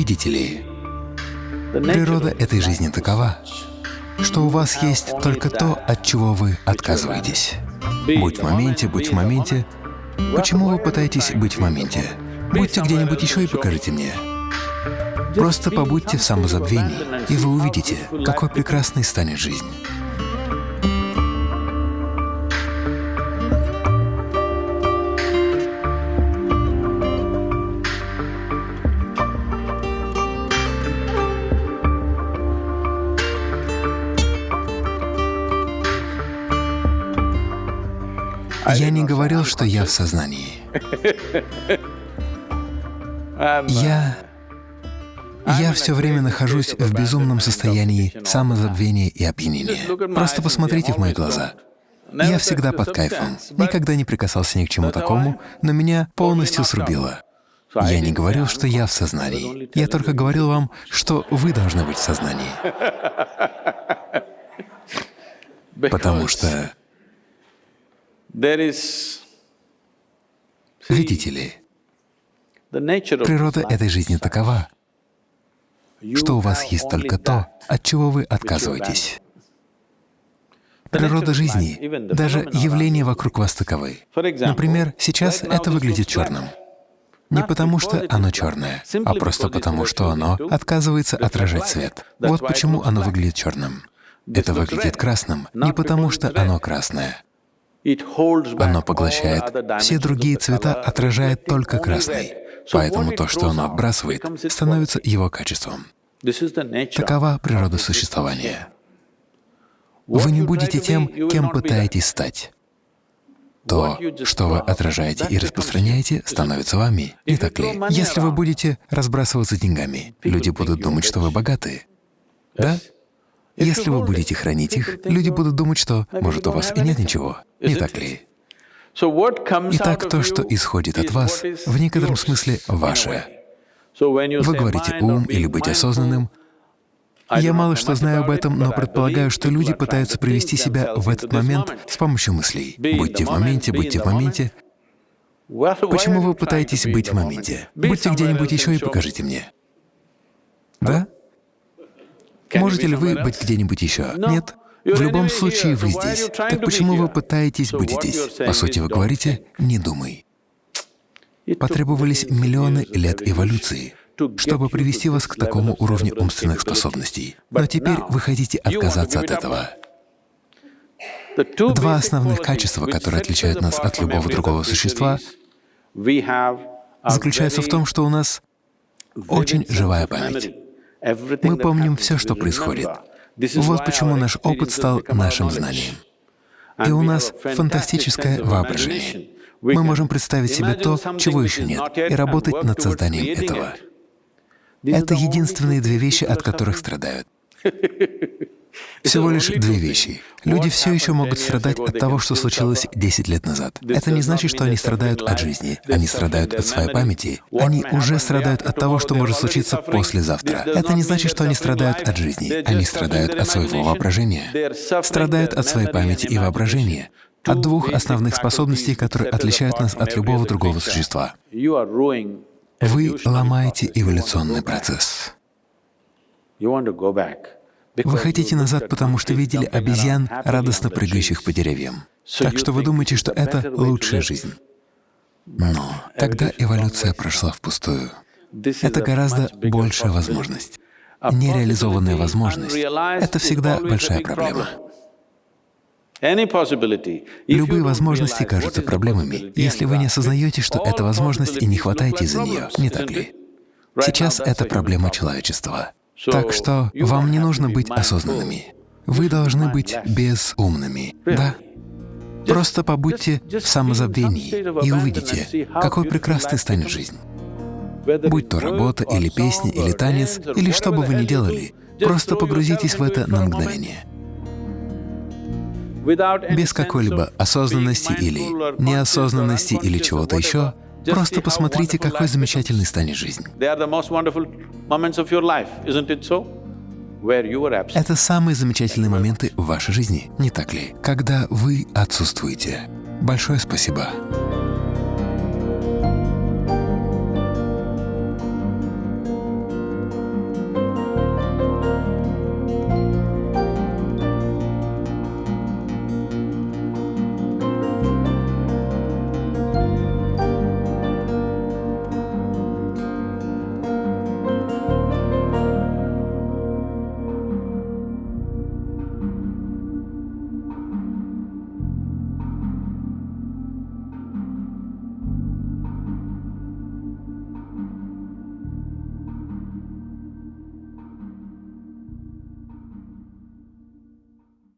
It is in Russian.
Видите ли, природа этой жизни такова, что у вас есть только то, от чего вы отказываетесь. Будь в моменте, будь в моменте. Почему вы пытаетесь быть в моменте? Будьте где-нибудь еще и покажите мне. Просто побудьте в самозабвении, и вы увидите, какой прекрасной станет жизнь. Я не говорил, что я в сознании. Я... Я все время нахожусь в безумном состоянии самозабвения и опьянения. Просто посмотрите в мои глаза. Я всегда под кайфом, никогда не прикасался ни к чему такому, но меня полностью срубило. Я не говорил, что я в сознании. Я только говорил вам, что вы должны быть в сознании. Потому что Видите ли, природа этой жизни такова, что у вас есть только то, от чего вы отказываетесь. Природа жизни, даже явления вокруг вас таковы. Например, сейчас это выглядит черным. Не потому, что оно черное, а просто потому, что оно отказывается отражать свет. Вот почему оно выглядит черным. Это выглядит красным не потому, что оно красное, оно поглощает все другие цвета, отражает только красный. Поэтому то, что оно отбрасывает, становится его качеством. Такова природа существования. Вы не будете тем, кем пытаетесь стать. То, что вы отражаете и распространяете, становится вами, не так ли? Если вы будете разбрасываться деньгами, люди будут думать, что вы богаты. Да? Если вы будете хранить их, люди будут думать, что, может, у вас и нет ничего, не так ли? Итак, то, что исходит от вас, в некотором смысле ваше. Вы говорите «ум» или «быть осознанным». Я мало что знаю об этом, но предполагаю, что люди пытаются привести себя в этот момент с помощью мыслей. Будьте в моменте, будьте в моменте. Почему вы пытаетесь быть в моменте? Будьте где-нибудь еще и покажите мне. Да? Можете ли вы быть где-нибудь еще? Нет? В любом случае вы здесь. Так почему вы пытаетесь быть здесь? По сути, вы говорите «не думай». Потребовались миллионы лет эволюции, чтобы привести вас к такому уровню умственных способностей. Но теперь вы хотите отказаться от этого. Два основных качества, которые отличают нас от любого другого существа, заключаются в том, что у нас очень живая память. Мы помним все, что происходит. Вот почему наш опыт стал нашим знанием. И у нас фантастическое воображение. Мы можем представить себе то, чего еще нет, и работать над созданием этого. Это единственные две вещи, от которых страдают. Всего лишь две вещи. Люди все еще могут страдать от того, что случилось 10 лет назад. Это не значит, что они страдают от жизни. Они страдают от своей памяти. Они уже страдают от того, что может случиться послезавтра. Это не значит, что они страдают от жизни. Они страдают от своего воображения. Страдают от своей памяти и воображения, от двух основных способностей, которые отличают нас от любого другого существа. Вы ломаете эволюционный процесс. Вы хотите назад, потому что видели обезьян, радостно прыгающих по деревьям. Так что вы думаете, что это лучшая жизнь. Но тогда эволюция прошла впустую. Это гораздо большая возможность. Нереализованная возможность — это всегда большая проблема. Любые возможности кажутся проблемами, если вы не осознаете, что это возможность и не хватаете за нее, не так ли? Сейчас это проблема человечества. Так что вам не нужно быть осознанными. Вы должны быть безумными, да? Просто побудьте в самозабвении и увидите, какой прекрасной станет жизнь. Будь то работа, или песня, или танец, или что бы вы ни делали, просто погрузитесь в это на мгновение. Без какой-либо осознанности или неосознанности или чего-то еще, Просто посмотрите, какой замечательной станет жизнь. Это самые замечательные моменты в вашей жизни, не так ли? Когда вы отсутствуете. Большое спасибо.